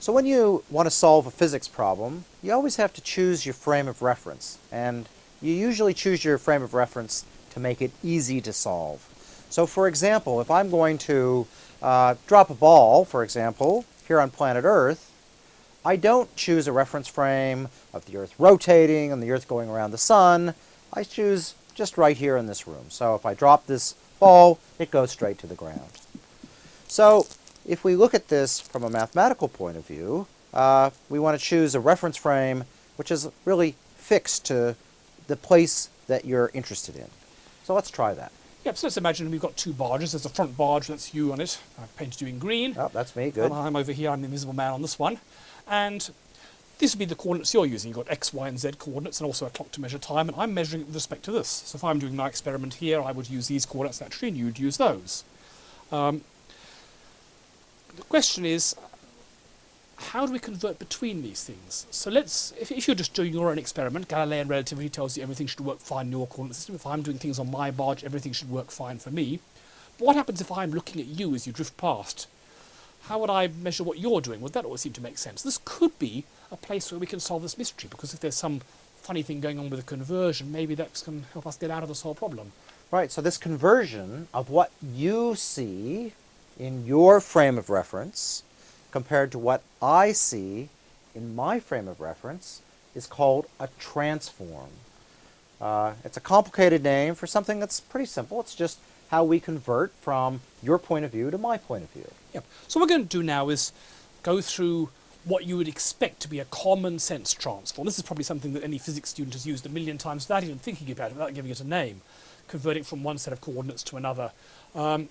So when you want to solve a physics problem, you always have to choose your frame of reference. And you usually choose your frame of reference to make it easy to solve. So for example, if I'm going to uh, drop a ball, for example, here on planet Earth, I don't choose a reference frame of the Earth rotating and the Earth going around the Sun. I choose just right here in this room. So if I drop this ball, it goes straight to the ground. So if we look at this from a mathematical point of view, uh, we want to choose a reference frame which is really fixed to the place that you're interested in. So let's try that. Yep, so let's imagine we've got two barges. There's a front barge, that's you on it. I've painted you in green. Oh, that's me, good. And I'm over here, I'm the invisible man on this one. And this would be the coordinates you're using. You've got x, y, and z coordinates and also a clock to measure time, and I'm measuring it with respect to this. So if I'm doing my experiment here, I would use these coordinates naturally, and you'd use those. Um, the question is, how do we convert between these things? So let's, if, if, you're just doing your own experiment, Galilean relativity tells you everything should work fine in your coordinate system. If I'm doing things on my barge, everything should work fine for me. But what happens if I'm looking at you as you drift past? How would I measure what you're doing? Well, that always seem to make sense. This could be a place where we can solve this mystery, because if there's some funny thing going on with the conversion, maybe that can help us get out of this whole problem. Right, so this conversion of what you see in your frame of reference compared to what I see in my frame of reference is called a transform. Uh, it's a complicated name for something that's pretty simple. It's just how we convert from your point of view to my point of view. Yep. So what we're going to do now is go through what you would expect to be a common sense transform. This is probably something that any physics student has used a million times without even thinking about it, without giving it a name, converting from one set of coordinates to another. Um,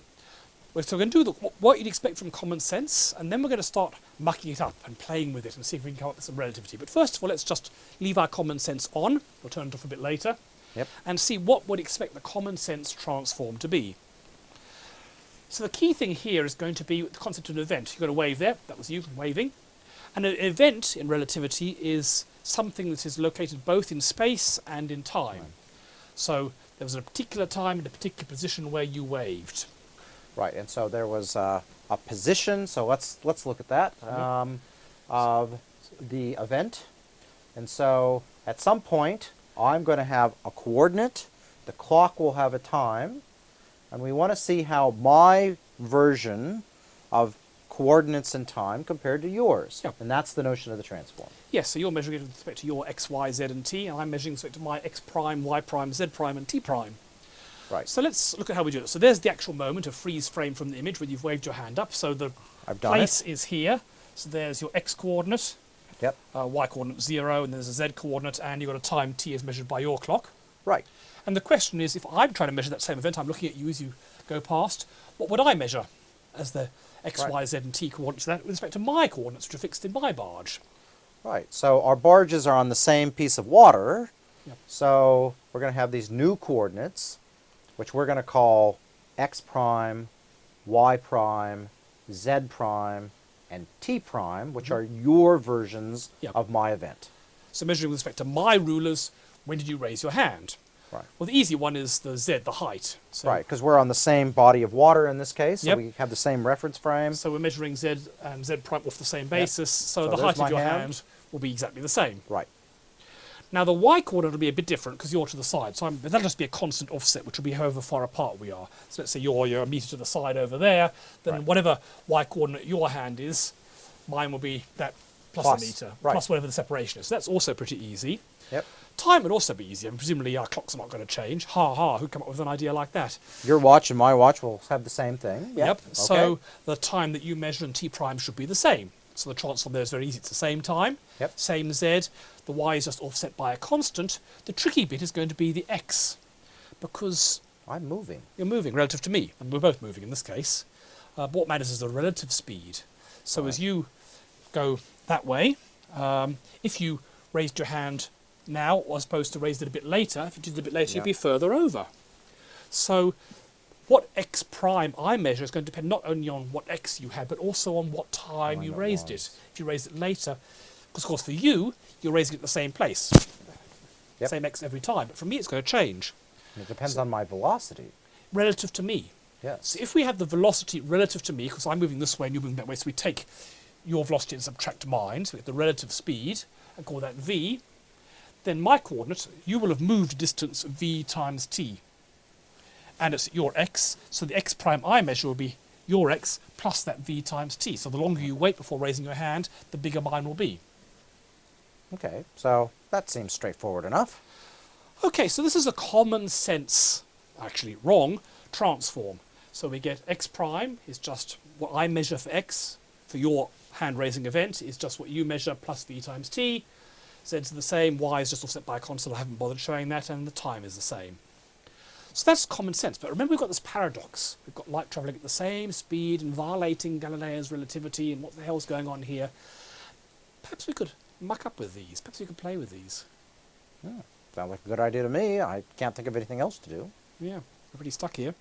so we're going to do the, what you'd expect from common sense, and then we're going to start mucking it up and playing with it and see if we can come up with some relativity. But first of all, let's just leave our common sense on. We'll turn it off a bit later. Yep. And see what would expect the common sense transform to be. So the key thing here is going to be the concept of an event. You've got a wave there. That was you waving. And an event in relativity is something that is located both in space and in time. Right. So there was a particular time and a particular position where you waved. Right, and so there was uh, a position, so let's, let's look at that, um, of the event. And so at some point, I'm going to have a coordinate, the clock will have a time, and we want to see how my version of coordinates and time compared to yours. Yep. And that's the notion of the transform. Yes, so you're measuring it with respect to your x, y, z, and t, and I'm measuring it with respect to my x prime, y prime, z prime, and t prime. Right. So let's look at how we do it. So there's the actual moment of freeze frame from the image where you've waved your hand up. So the place it. is here. So there's your x coordinate. Yep. Uh, y coordinate zero, and there's a z coordinate, and you've got a time t as measured by your clock. Right. And the question is, if I'm trying to measure that same event, I'm looking at you as you go past, what would I measure as the x, right. y, z, and t coordinates with respect to my coordinates, which are fixed in my barge? Right. So our barges are on the same piece of water. Yep. So we're going to have these new coordinates which we're going to call x prime, y prime, z prime, and t prime, which mm -hmm. are your versions yep. of my event. So measuring with respect to my rulers, when did you raise your hand? Right. Well, the easy one is the z, the height. So right, because we're on the same body of water in this case, so yep. we have the same reference frame. So we're measuring z and z prime off the same basis, yep. so, so, the height of your hand. hand will be exactly the same. Right. Now the y coordinate will be a bit different because you're to the side, so I'm, that'll just be a constant offset, which will be however far apart we are. So let's say you're, you're a metre to the side over there, then right. whatever y coordinate your hand is, mine will be that plus, plus a metre, right. plus whatever the separation is. So that's also pretty easy. Yep. Time would also be easy, and presumably our clocks are not going to change. Ha ha, who come up with an idea like that? Your watch and my watch will have the same thing. Yep. yep. Okay. So the time that you measure in t prime should be the same. So the transform there is very easy. It's the same time, yep. same z. The y is just offset by a constant. The tricky bit is going to be the x, because I'm moving. You're moving relative to me, and we're both moving in this case. Uh, but what matters is the relative speed. So right. as you go that way, um, if you raised your hand now, as opposed to raised it a bit later, if you did it a bit later, yep. you'd be further over. So what x prime I measure is going to depend not only on what x you had, but also on what time oh, you raised it. If you raised it later, because of course for you, you're raising it at the same place. Yep. Same x every time. But for me, it's going to change. And it depends so, on my velocity. Relative to me. Yes. So if we have the velocity relative to me, because I'm moving this way and you're moving that way, so we take your velocity and subtract mine, so we get the relative speed, and call that v, then my coordinate, you will have moved distance v times t. And it's your x, so the x prime I measure will be your x plus that v times t. So the longer you wait before raising your hand, the bigger mine will be. Okay, so that seems straightforward enough. Okay, so this is a common sense, actually wrong, transform. So we get x prime is just what I measure for x for your hand raising event is just what you measure plus v times t. Z is the same, y is just offset by a constant, I haven't bothered showing that, and the time is the same. So that's common sense, but remember we've got this paradox. We've got light travelling at the same speed and violating Galileo's relativity and what the hell's going on here. Perhaps we could muck up with these, perhaps we could play with these. Yeah. Sounds like a good idea to me. I can't think of anything else to do. Yeah, we're pretty stuck here.